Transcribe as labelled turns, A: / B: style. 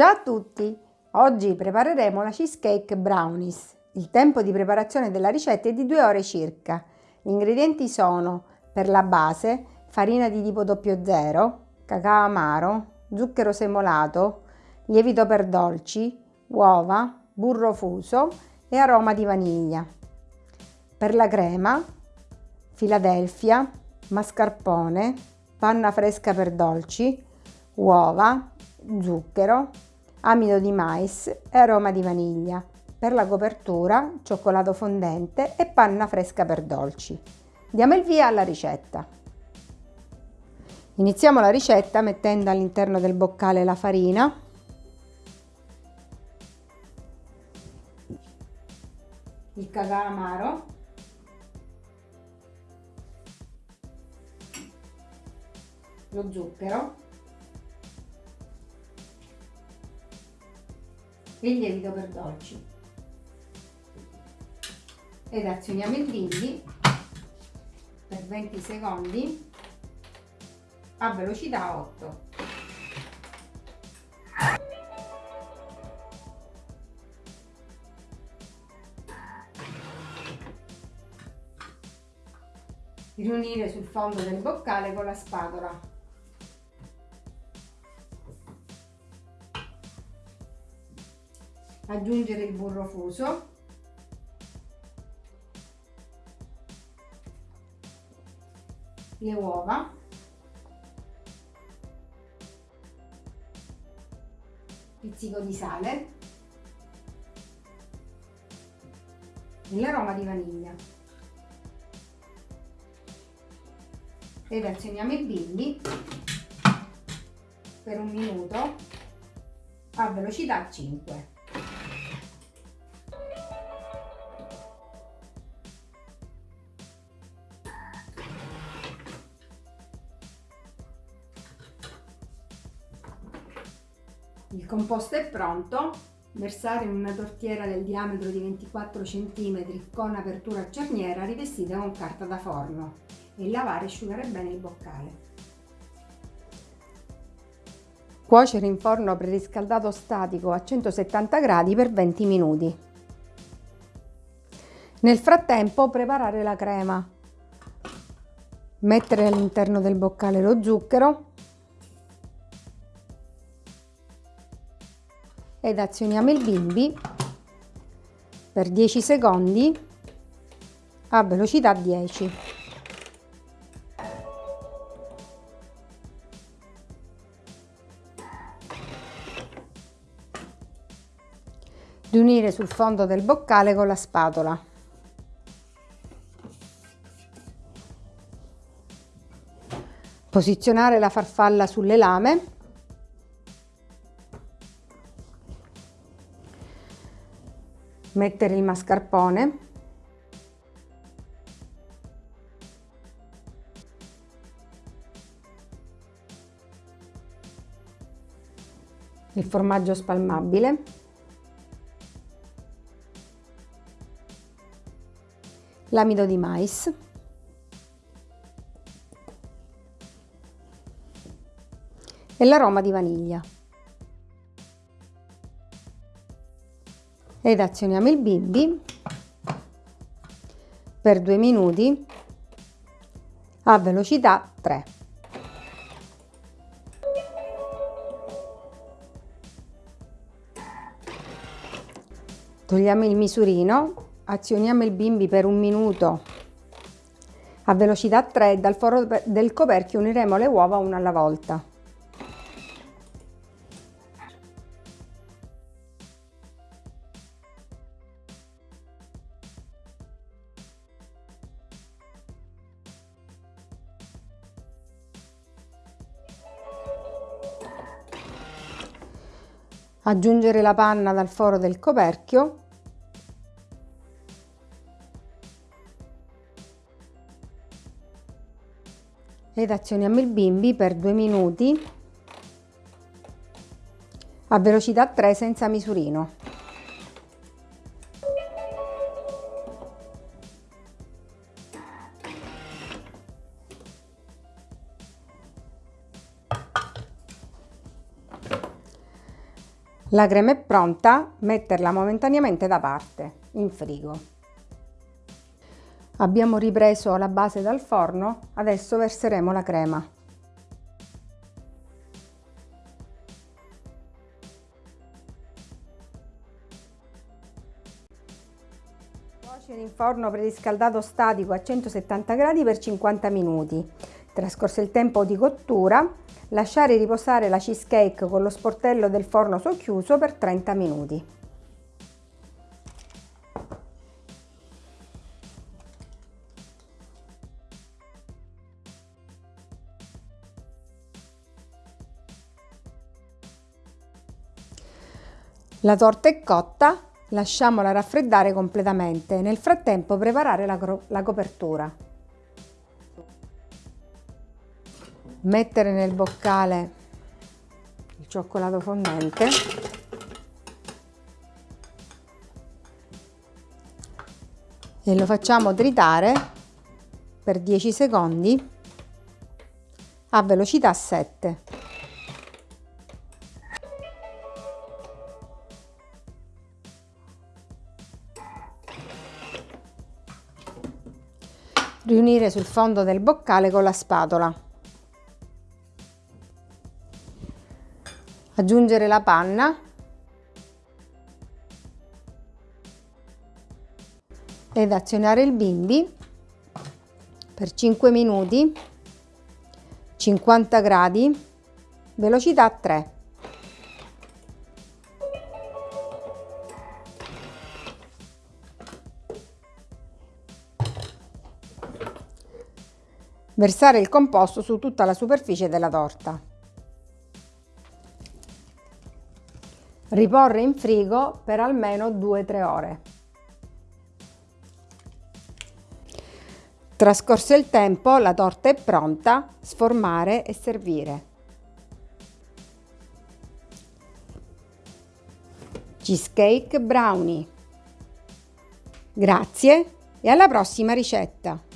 A: Ciao a tutti! Oggi prepareremo la cheesecake brownies. Il tempo di preparazione della ricetta è di 2 ore circa. Gli ingredienti sono per la base farina di tipo 00, cacao amaro, zucchero semolato, lievito per dolci, uova, burro fuso e aroma di vaniglia. Per la crema, Philadelphia, mascarpone, panna fresca per dolci, uova, zucchero, amido di mais e aroma di vaniglia. Per la copertura, cioccolato fondente e panna fresca per dolci. Diamo il via alla ricetta. Iniziamo la ricetta mettendo all'interno del boccale la farina, il cacao amaro, lo zucchero e il lievito per dolci. Ed azioniamo il bimbi per 20 secondi. A velocità 8 riunire sul fondo del boccale con la spatola aggiungere il burro fuso. Le uova. Pizzico di sale. E l'aroma di vaniglia. Ed azioniamo il bimbi. Per un minuto. A velocità 5 Il composto è pronto, versare in una tortiera del diametro di 24 cm con apertura a cerniera rivestita con carta da forno e lavare e asciugare bene il boccale. Cuocere in forno preriscaldato statico a 170 gradi per 20 minuti. Nel frattempo preparare la crema. Mettere all'interno del boccale lo zucchero ed azioniamo il bimbi per 10 secondi a velocità 10. Riunire sul fondo del boccale con la spatola. Posizionare la farfalla sulle lame mettere il mascarpone. Il formaggio spalmabile. L'amido di mais. E l'aroma di vaniglia ed azioniamo il bimbi per due minuti a velocità 3. Togliamo il misurino, azioniamo il bimbi per un minuto a velocità 3 e dal foro del coperchio uniremo le uova una alla volta. Aggiungere la panna dal foro del coperchio ed azioniamo il bimbi per due minuti a velocità 3 senza misurino. La crema è pronta, metterla momentaneamente da parte, in frigo. Abbiamo ripreso la base dal forno, adesso verseremo la crema. Cuocere in forno preriscaldato statico a 170 gradi per 50 minuti. Trascorso il tempo di cottura, Lasciare riposare la cheesecake con lo sportello del forno socchiuso per 30 minuti. La torta è cotta, lasciamola raffreddare completamente. Nel frattempo preparare la, la copertura. Mettere nel boccale il cioccolato fondente e lo facciamo tritare per 10 secondi a velocità 7. Riunire sul fondo del boccale con la spatola. Aggiungere la panna. Ed azionare il bimbi. Per 5 minuti. 50 gradi. Velocità 3 versare il composto su tutta la superficie della torta Riporre in frigo per almeno 2-3 ore. Trascorso il tempo, la torta è pronta, sformare e servire. Cheesecake Brownie. Grazie e alla prossima ricetta!